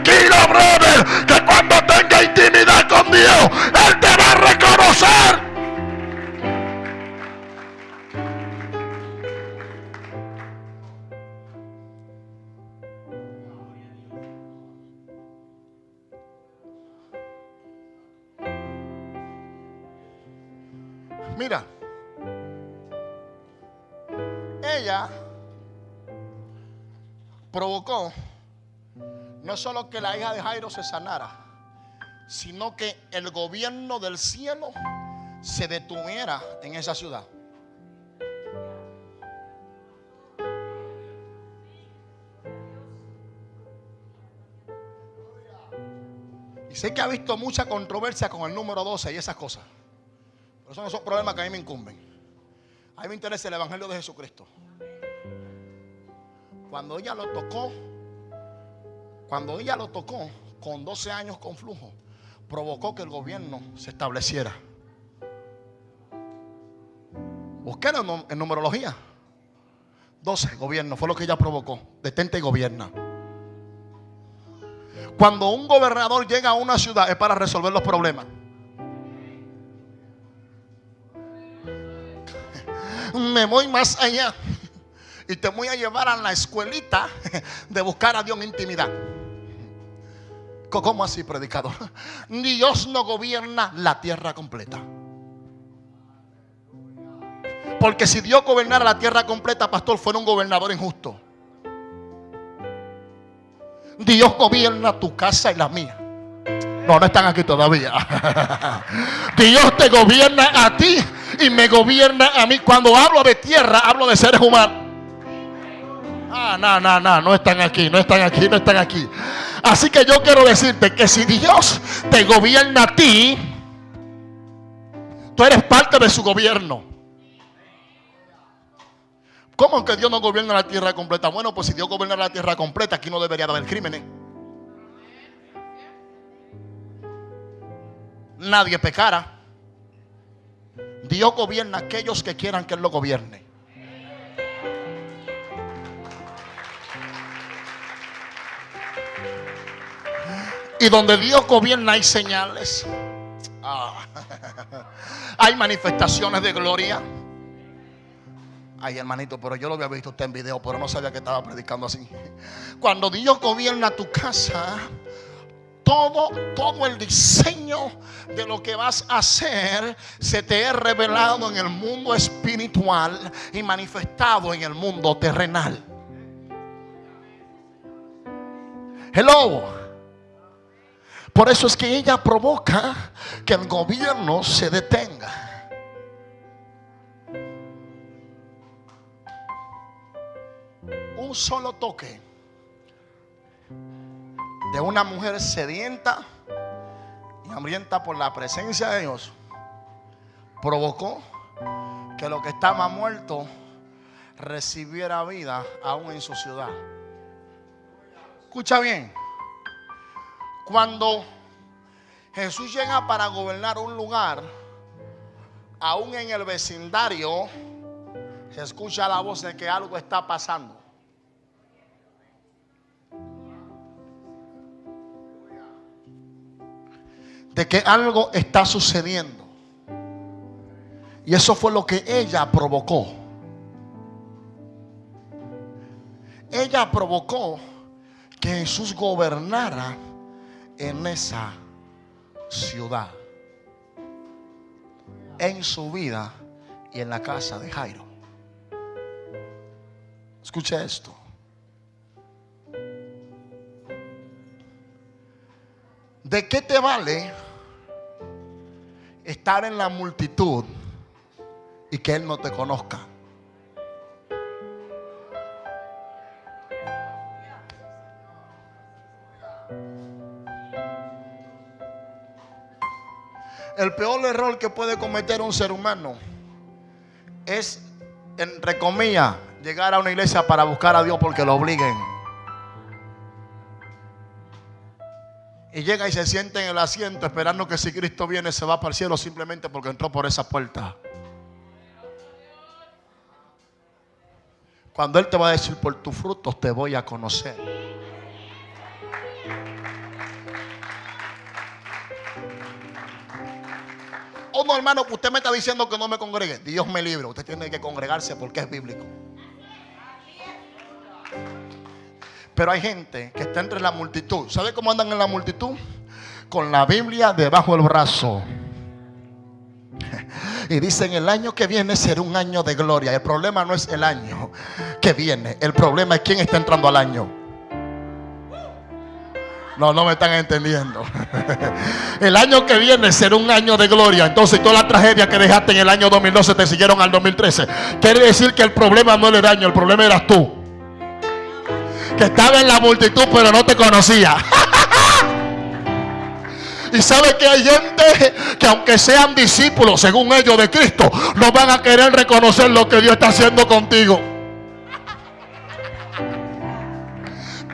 Provocó no solo que la hija de Jairo se sanara, sino que el gobierno del cielo se detuviera en esa ciudad. Y sé que ha visto mucha controversia con el número 12 y esas cosas. Pero esos no son problemas que a mí me incumben. A mí me interesa el Evangelio de Jesucristo. Cuando ella lo tocó, cuando ella lo tocó con 12 años con flujo, provocó que el gobierno se estableciera. Busqué en numerología. 12 gobierno fue lo que ella provocó. Detente y gobierna. Cuando un gobernador llega a una ciudad es para resolver los problemas. Me voy más allá y te voy a llevar a la escuelita de buscar a Dios en intimidad. ¿Cómo así, predicador? Dios no gobierna la tierra completa. Porque si Dios gobernara la tierra completa, pastor, fuera un gobernador injusto. Dios gobierna tu casa y la mía. No, no están aquí todavía. Dios te gobierna a ti y me gobierna a mí. Cuando hablo de tierra, hablo de seres humanos. Ah, no, no, no, no están aquí, no están aquí, no están aquí. Así que yo quiero decirte que si Dios te gobierna a ti, tú eres parte de su gobierno. ¿Cómo que Dios no gobierna la tierra completa? Bueno, pues si Dios gobierna la tierra completa, aquí no debería de haber crímenes. Nadie pecara. Dios gobierna a aquellos que quieran que Él lo gobierne. Y donde Dios gobierna hay señales. Ah. Hay manifestaciones de gloria. Ay, hermanito, pero yo lo había visto usted en video, pero no sabía que estaba predicando así. Cuando Dios gobierna tu casa, todo, todo el diseño de lo que vas a hacer se te es revelado en el mundo espiritual y manifestado en el mundo terrenal. Hello. Por eso es que ella provoca que el gobierno se detenga. Un solo toque de una mujer sedienta y hambrienta por la presencia de Dios provocó que lo que estaba muerto recibiera vida aún en su ciudad. Escucha bien. Cuando Jesús llega para gobernar un lugar, aún en el vecindario, se escucha la voz de que algo está pasando. De que algo está sucediendo. Y eso fue lo que ella provocó. Ella provocó que Jesús gobernara en esa ciudad, en su vida y en la casa de Jairo. Escucha esto. ¿De qué te vale estar en la multitud y que Él no te conozca? El peor error que puede cometer un ser humano es, entre comillas, llegar a una iglesia para buscar a Dios porque lo obliguen. Y llega y se siente en el asiento esperando que si Cristo viene se va para el cielo simplemente porque entró por esa puerta. Cuando Él te va a decir por tus frutos te voy a conocer. No, hermano, usted me está diciendo que no me congregue. Dios me libre. Usted tiene que congregarse porque es bíblico. Pero hay gente que está entre la multitud. ¿Sabe cómo andan en la multitud? Con la Biblia debajo del brazo. Y dicen el año que viene será un año de gloria. El problema no es el año que viene. El problema es quién está entrando al año. No, no me están entendiendo. El año que viene será un año de gloria. Entonces toda la tragedia que dejaste en el año 2012 te siguieron al 2013. Quiere decir que el problema no era el año, el problema eras tú. Que estaba en la multitud pero no te conocía. Y sabe que hay gente que aunque sean discípulos, según ellos, de Cristo, no van a querer reconocer lo que Dios está haciendo contigo.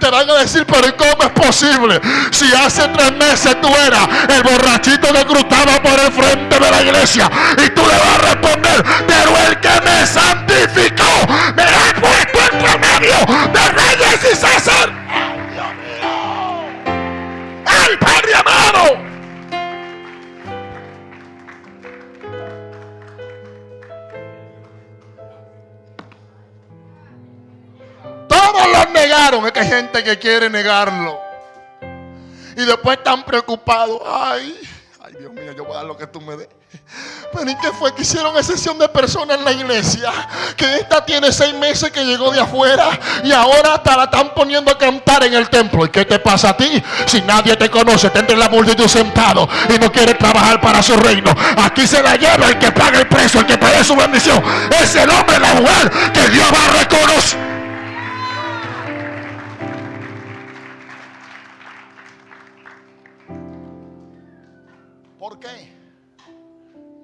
Te van a decir, pero ¿cómo es posible? Si hace tres meses tú eras el borrachito que cruzaba por el frente de la iglesia y tú le vas a responder, pero el que me santificó me ha puesto entre medio de reyes y César. ¡Ay, Dios mío! ¡Ay, Padre amado! Negaron. Es que hay gente que quiere negarlo. Y después están preocupados. Ay, ay Dios mío, yo voy a dar lo que tú me des. Pero ¿y qué fue? Que hicieron excepción de personas en la iglesia. Que esta tiene seis meses que llegó de afuera. Y ahora hasta la están poniendo a cantar en el templo. ¿Y qué te pasa a ti? Si nadie te conoce, te entre la multitud sentado y no quiere trabajar para su reino. Aquí se la lleva el que paga el precio, el que paga su bendición. Es el hombre, la mujer que Dios va a reconocer.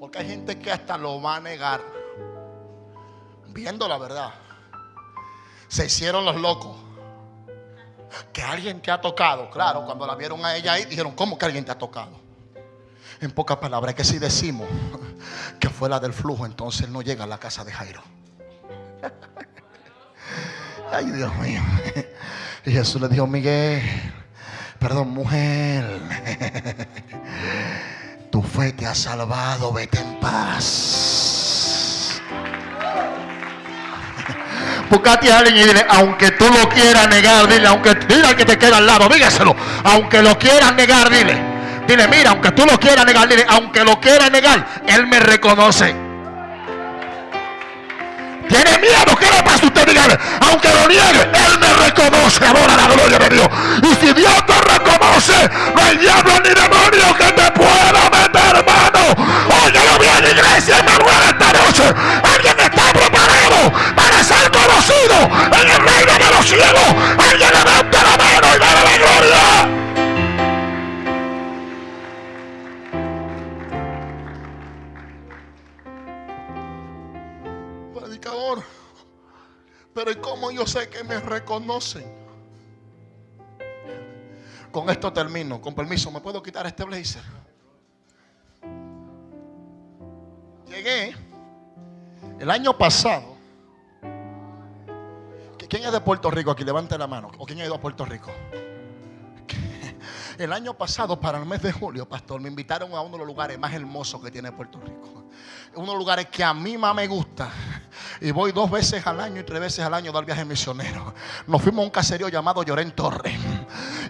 Porque hay gente que hasta lo va a negar. Viendo la verdad. Se hicieron los locos. Que alguien te ha tocado. Claro, cuando la vieron a ella ahí, dijeron, ¿cómo que alguien te ha tocado? En pocas palabras, que si decimos que fue la del flujo, entonces no llega a la casa de Jairo. Ay, Dios mío. Y Jesús le dijo, Miguel, Perdón, mujer. Tu fe te ha salvado, vete en paz. Buscate a alguien y dile, aunque tú lo quieras negar, dile, aunque al que te queda al lado, dígaselo. Aunque lo quieras negar, dile. Dile, mira, aunque tú lo quieras negar, dile, aunque lo quieras negar, Él me reconoce. Tiene miedo, ¿qué le pasa? Usted dígale, aunque lo niegue, Él me reconoce. Ahora la gloria de Dios. Y si Dios te reconoce, no hay diablo ni demonio que te pueda meter mano. Óigalo bien, iglesia, Manuel, esta noche. Alguien está preparado para ser conocido en el reino de los cielos. Alguien levanta la mano y dale la gloria. Predicador, pero ¿y cómo yo sé que me reconocen? Con esto termino. Con permiso, ¿me puedo quitar este blazer? Llegué el año pasado. ¿Quién es de Puerto Rico aquí? Levante la mano. ¿O quién ha ido a Puerto Rico? El año pasado, para el mes de julio, pastor, me invitaron a uno de los lugares más hermosos que tiene Puerto Rico. Uno de los lugares que a mí más me gusta. Y voy dos veces al año y tres veces al año a dar viaje misionero. Nos fuimos a un caserío llamado Llorén Torres.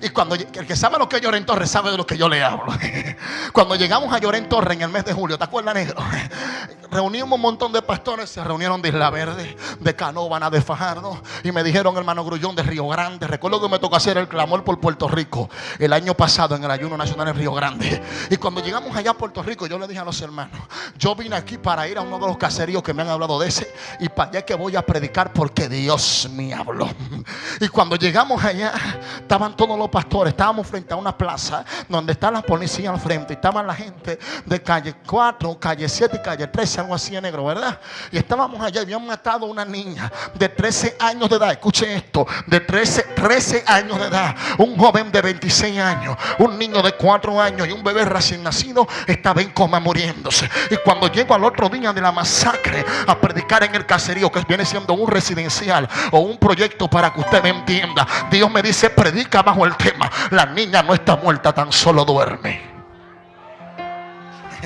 Y cuando el que sabe lo que es Llorén Torres sabe de lo que yo le hablo. Cuando llegamos a Llorén Torres en el mes de julio, ¿te acuerdas, negro? Reunimos un montón de pastores, se reunieron de Isla Verde, de Canóvana, de Fajardo. Y me dijeron, hermano Grullón, de Río Grande. Recuerdo que me tocó hacer el clamor por Puerto Rico el año pasado en el ayuno nacional en Río Grande. Y cuando llegamos allá a Puerto Rico, yo le dije a los hermanos, yo vine aquí para ir a uno de los caseríos que me han hablado de ese. Y para allá que voy a predicar porque Dios me habló. Y cuando llegamos allá, estaban todos los pastores, estábamos frente a una plaza donde está la policía al frente. Y estaban la gente de calle 4, calle 7 y calle 13, algo así en negro, ¿verdad? Y estábamos allá y habían matado a una niña de 13 años de edad. Escuche esto, de 13, 13 años de edad. Un joven de 26 años, un niño de 4 años y un bebé recién nacido estaba en coma muriéndose. Y cuando llego al otro día de la masacre a predicar en el caserío, que viene siendo un residencial o un proyecto para que usted me entienda, Dios me dice, predica bajo el tema. La niña no está muerta, tan solo duerme.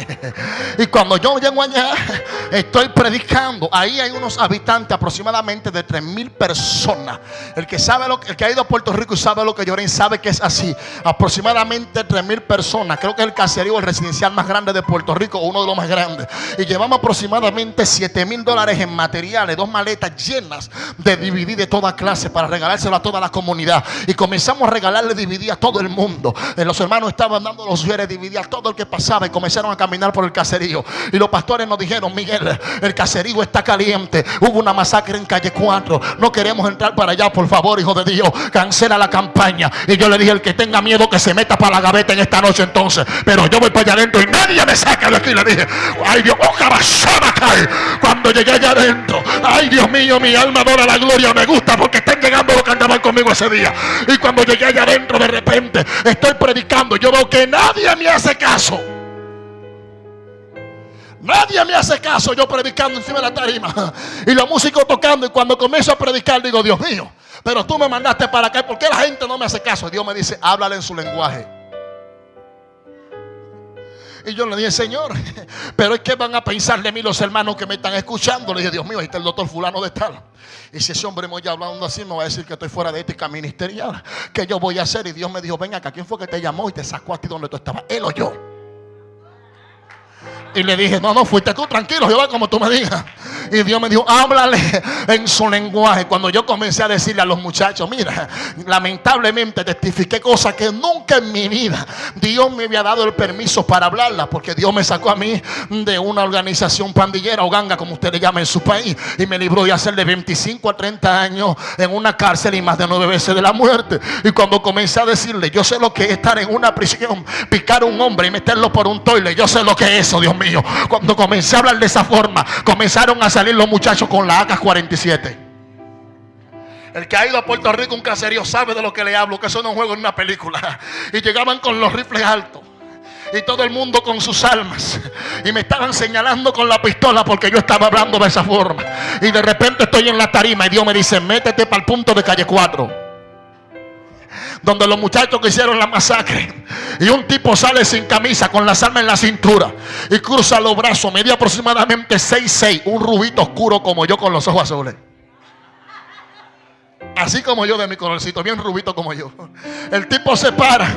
y cuando yo llego allá, estoy predicando. Ahí hay unos habitantes aproximadamente de 3 mil personas. El que sabe lo el que ha ido a Puerto Rico y sabe lo que lloren, sabe que es así. Aproximadamente 3 mil personas. Creo que es el caserío, el residencial más grande de Puerto Rico, uno de los más grandes. Y llevamos aproximadamente 7 mil dólares en materiales, dos maletas llenas de DVD de toda clase para regalárselo a toda la comunidad. Y comenzamos a regalarle DVD a todo el mundo. Eh, los hermanos estaban dando los DVD a todo el que pasaba y comenzaron a caminar por el caserío. Y los pastores nos dijeron, Miguel, el caserío está caliente. Hubo una masacre en calle 4. No queremos entrar para allá, por favor, hijo de Dios. Cancela la campaña. Y yo le dije, el que tenga miedo que se meta para la gaveta en esta noche entonces. Pero yo voy para allá adentro y nadie me saca de aquí. Le dije, ay Dios, oh, cae. Cuando llegué allá adentro, ay Dios mío, mi alma adora la gloria. Me gusta porque están llegando los que andaban conmigo ese día. Y cuando llegué allá adentro, de repente, estoy predicando. Yo veo que nadie me hace caso. Nadie me hace caso yo predicando encima de la tarima. Y los músicos tocando. Y cuando comienzo a predicar digo, Dios mío, pero tú me mandaste para acá. ¿Por qué la gente no me hace caso? Dios me dice, háblale en su lenguaje. Y yo le dije, Señor, pero es que van a pensar de mí los hermanos que me están escuchando. Le dije, Dios mío, ahí está el doctor fulano de tal. Y si ese hombre me oye hablando así, me va a decir que estoy fuera de ética ministerial. ¿Qué yo voy a hacer? Y Dios me dijo, venga acá, ¿quién fue que te llamó y te sacó a ti donde tú estabas? Él o yo. Y le dije, no, no, fuiste tú, tranquilo, Jehová, como tú me digas. Y Dios me dijo, háblale en su lenguaje. Cuando yo comencé a decirle a los muchachos, mira, lamentablemente testifiqué cosas que nunca en mi vida Dios me había dado el permiso para hablarlas. Porque Dios me sacó a mí de una organización pandillera o ganga, como usted le llama en su país. Y me libró de hacer de 25 a 30 años en una cárcel y más de nueve veces de la muerte. Y cuando comencé a decirle, yo sé lo que es estar en una prisión, picar a un hombre y meterlo por un toile. Yo sé lo que es eso, Dios mío Cuando comencé a hablar de esa forma, comenzaron a salir los muchachos con la AK-47. El que ha ido a Puerto Rico, un caserío, sabe de lo que le hablo, que eso no es juego en una película. Y llegaban con los rifles altos. Y todo el mundo con sus almas. Y me estaban señalando con la pistola porque yo estaba hablando de esa forma. Y de repente estoy en la tarima y Dios me dice, métete para el punto de calle 4. Donde los muchachos que hicieron la masacre. Y un tipo sale sin camisa, con las armas en la cintura. Y cruza los brazos, media aproximadamente 6'6, un rubito oscuro como yo con los ojos azules. Así como yo de mi colorcito, bien rubito como yo. El tipo se para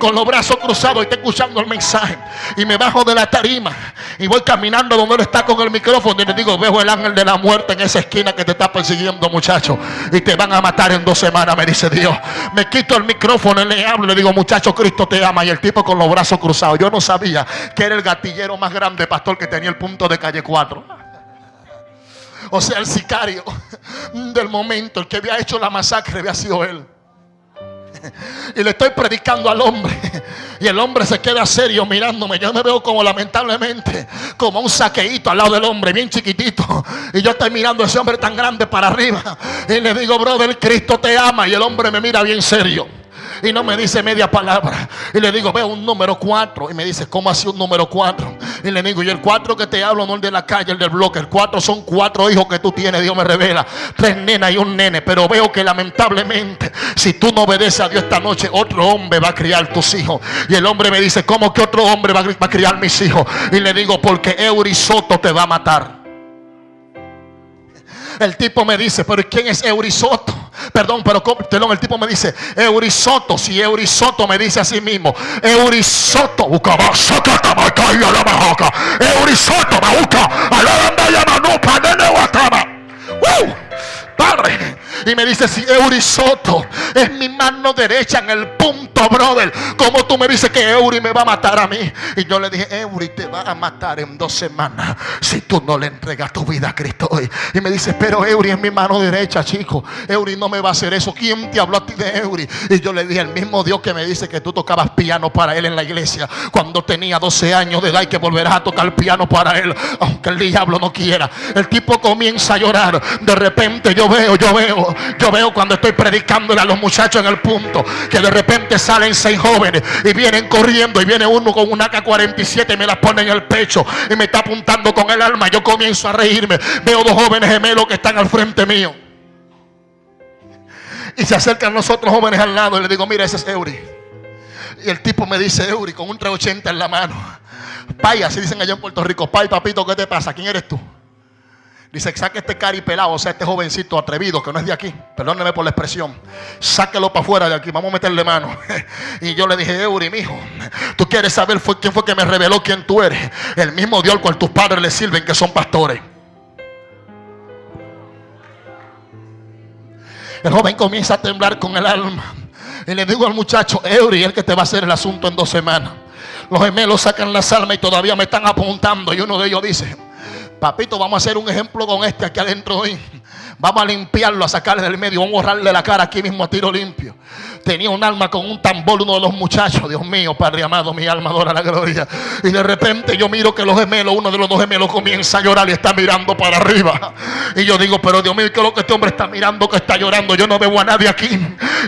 con los brazos cruzados y está escuchando el mensaje. Y me bajo de la tarima y voy caminando donde él está con el micrófono. Y le digo, veo el ángel de la muerte en esa esquina que te está persiguiendo, muchacho. Y te van a matar en dos semanas, me dice Dios. Me quito el micrófono y le hablo. Y le digo, muchacho, Cristo te ama. Y el tipo con los brazos cruzados. Yo no sabía que era el gatillero más grande, pastor, que tenía el punto de calle 4 o sea, el sicario del momento, el que había hecho la masacre, había sido él. Y le estoy predicando al hombre. Y el hombre se queda serio mirándome. Yo me veo como lamentablemente, como un saqueíto al lado del hombre, bien chiquitito. Y yo estoy mirando a ese hombre tan grande para arriba. Y le digo, brother, Cristo te ama. Y el hombre me mira bien serio y no me dice media palabra. Y le digo, veo un número 4. Y me dice, ¿cómo así un número 4? Y le digo, y el 4 que te hablo no el de la calle, el del bloque. El 4 son cuatro hijos que tú tienes, Dios me revela. Tres nenas y un nene. Pero veo que lamentablemente, si tú no obedeces a Dios esta noche, otro hombre va a criar tus hijos. Y el hombre me dice, ¿cómo que otro hombre va a criar mis hijos? Y le digo, porque Eurisoto te va a matar. El tipo me dice, pero ¿quién es Eurisoto? Perdón, pero perdón, el tipo me dice, Eurisoto. Si Eurisoto me dice a sí mismo, Eurisoto, Eurisoto, Eurisoto, Padre, y me dice, si Eurisoto es mi mano derecha en el punto, brother. Como tú me dices que Euri me va a matar a mí. Y yo le dije, Euri te va a matar en dos semanas si tú no le entregas tu vida a Cristo hoy. Y me dice, pero Euri es mi mano derecha, chico. Euri no me va a hacer eso. ¿Quién te habló a ti de Euri? Y yo le dije, el mismo Dios que me dice que tú tocabas piano para él en la iglesia cuando tenía 12 años de edad y que volverás a tocar piano para él, aunque el diablo no quiera. El tipo comienza a llorar. De repente yo veo, yo veo yo veo cuando estoy predicándole a los muchachos en el punto que de repente salen seis jóvenes y vienen corriendo y viene uno con un AK-47 y me la pone en el pecho y me está apuntando con el alma. Yo comienzo a reírme. Veo dos jóvenes gemelos que están al frente mío. Y se acercan nosotros jóvenes al lado y le digo, mira, ese es Eury. Y el tipo me dice, Eury, con un 380 en la mano. Pay, así dicen allá en Puerto Rico. Pay, papito, ¿qué te pasa? ¿Quién eres tú? Dice, saque este cari pelado, o sea, este jovencito atrevido que no es de aquí. Perdóneme por la expresión. Sáquelo para afuera de aquí, vamos a meterle mano. y yo le dije, Euri, mijo, tú quieres saber quién fue que me reveló quién tú eres. El mismo Dios al cual tus padres le sirven, que son pastores. El joven comienza a temblar con el alma. Y le digo al muchacho, Euri, el que te va a hacer el asunto en dos semanas. Los gemelos sacan las almas y todavía me están apuntando. Y uno de ellos dice, Papito, vamos a hacer un ejemplo con este aquí adentro hoy. Vamos a limpiarlo, a sacarle del medio. Vamos a borrarle la cara aquí mismo a tiro limpio. Tenía un alma con un tambor, uno de los muchachos. Dios mío, Padre amado, mi alma adora la gloria. Y de repente yo miro que los gemelos, uno de los dos gemelos comienza a llorar y está mirando para arriba. Y yo digo, pero Dios mío, ¿qué es lo que este hombre está mirando que está llorando? Yo no veo a nadie aquí.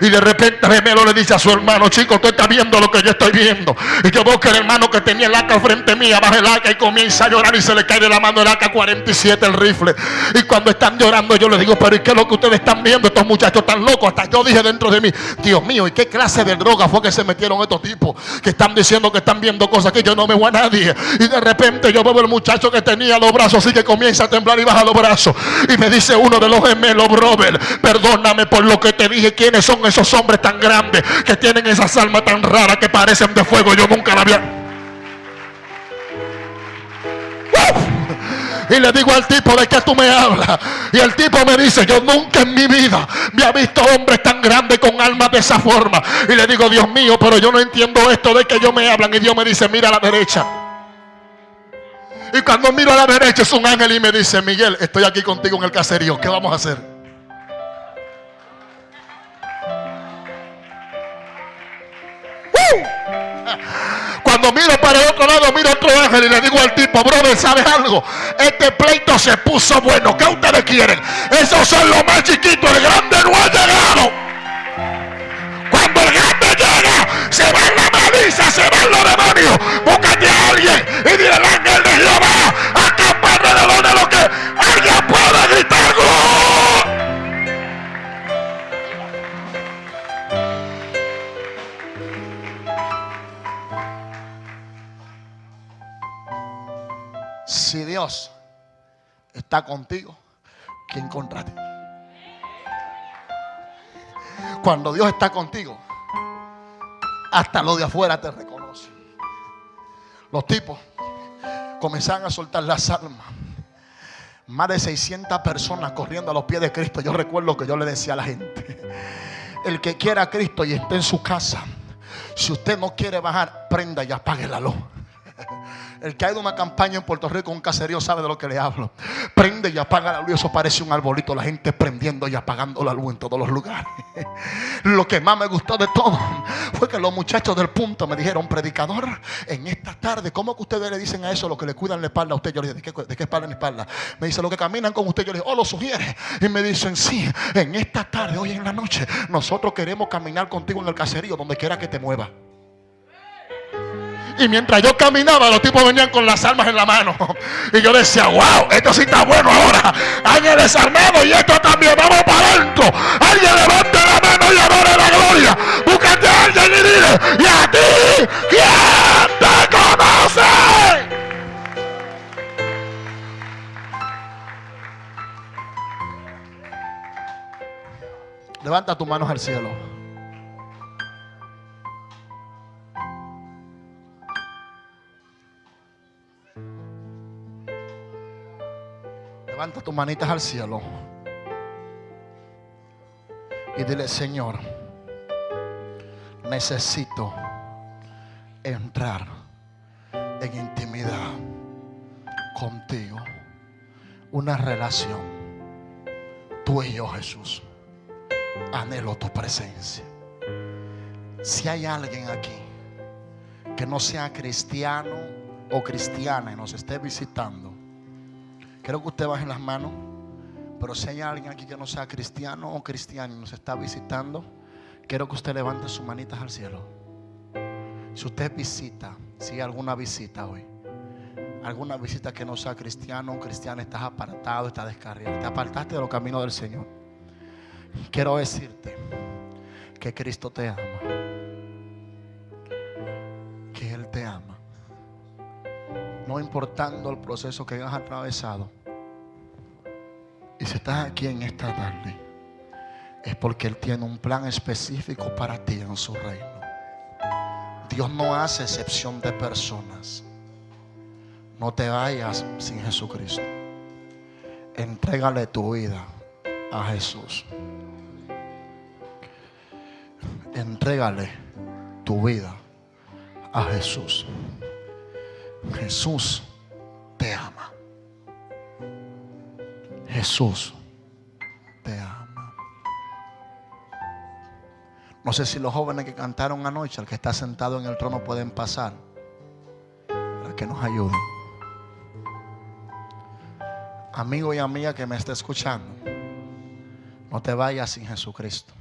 Y de repente el gemelo le dice a su hermano, chico, tú estás viendo lo que yo estoy viendo. Y yo veo que el hermano que tenía el AK frente mía baja el AK y comienza a llorar y se le cae de la mano el AK-47, el rifle. Y cuando están llorando, yo le digo, pero ¿y qué es lo que ustedes están viendo? Estos muchachos tan locos. Hasta yo dije dentro de mí, Dios mío, ¿y qué clase de droga fue que se metieron estos tipos? Que están diciendo que están viendo cosas que yo no veo a nadie. Y de repente yo veo el muchacho que tenía los brazos así que comienza a temblar y baja los brazos. Y me dice uno de los gemelos, brother, perdóname por lo que te dije. ¿Quiénes son esos hombres tan grandes que tienen esas almas tan raras que parecen de fuego? Yo nunca la había... Y le digo al tipo de que tú me hablas. Y el tipo me dice, yo nunca en mi vida me ha visto hombres tan grandes con almas de esa forma. Y le digo, Dios mío, pero yo no entiendo esto de que ellos me hablan. Y Dios me dice, mira a la derecha. Y cuando miro a la derecha es un ángel y me dice, Miguel, estoy aquí contigo en el caserío. ¿Qué vamos a hacer? Cuando miro para el otro lado, miro otro ángel y le digo al tipo, brother, ¿sabes algo? Este pleito se puso bueno. ¿Qué ustedes quieren? Esos son los más chiquitos. El grande no ha llegado. Cuando el grande llega, se va la malicia, se van los demonios. Búscate a alguien y dile al ángel de Jehová, está contigo, ¿quién contra ti? Cuando Dios está contigo, hasta lo de afuera te reconoce. Los tipos comenzaron a soltar las almas. Más de 600 personas corriendo a los pies de Cristo. Yo recuerdo que yo le decía a la gente, el que quiera a Cristo y esté en su casa, si usted no quiere bajar, prenda y apague la luz. El que ha ido a una campaña en Puerto Rico, un caserío, sabe de lo que le hablo. Prende y apaga la luz. Eso parece un arbolito. La gente prendiendo y apagando la luz en todos los lugares. Lo que más me gustó de todo fue que los muchachos del punto me dijeron, predicador, en esta tarde, ¿cómo que ustedes le dicen a eso lo que le cuidan la espalda a usted? Yo le dije, ¿de qué, espalda en espalda? Me dice, lo que caminan con usted. Yo le dije, oh, lo sugiere. Y me dicen, sí, en esta tarde, hoy en la noche, nosotros queremos caminar contigo en el caserío, donde quiera que te mueva. Y mientras yo caminaba, los tipos venían con las armas en la mano. Y yo decía, wow, esto sí está bueno ahora. Alguien desarmado y esto también. Vamos para adentro. Alguien levante la mano y adore la gloria. Búscate a alguien y dile, ¿y a ti quién te conoce? Levanta tus manos al cielo. Levanta tus manitas al cielo. Y dile, Señor, necesito entrar en intimidad contigo. Una relación. Tú y yo, Jesús. Anhelo tu presencia. Si hay alguien aquí que no sea cristiano o cristiana y nos esté visitando, Quiero que usted baje las manos. Pero si hay alguien aquí que no sea cristiano o cristiano y nos está visitando, quiero que usted levante sus manitas al cielo. Si usted visita, si hay alguna visita hoy, alguna visita que no sea cristiano o cristiana, estás apartado, estás descarriado, te apartaste de los caminos del Señor. Quiero decirte que Cristo te ama, no importando el proceso que hayas atravesado. Y si estás aquí en esta tarde, es porque Él tiene un plan específico para ti en su reino. Dios no hace excepción de personas. No te vayas sin Jesucristo. Entrégale tu vida a Jesús. Entrégale tu vida a Jesús. Jesús te ama. Jesús te ama. No sé si los jóvenes que cantaron anoche, el que está sentado en el trono, pueden pasar para que nos ayuden. Amigo y amiga que me está escuchando, no te vayas sin Jesucristo.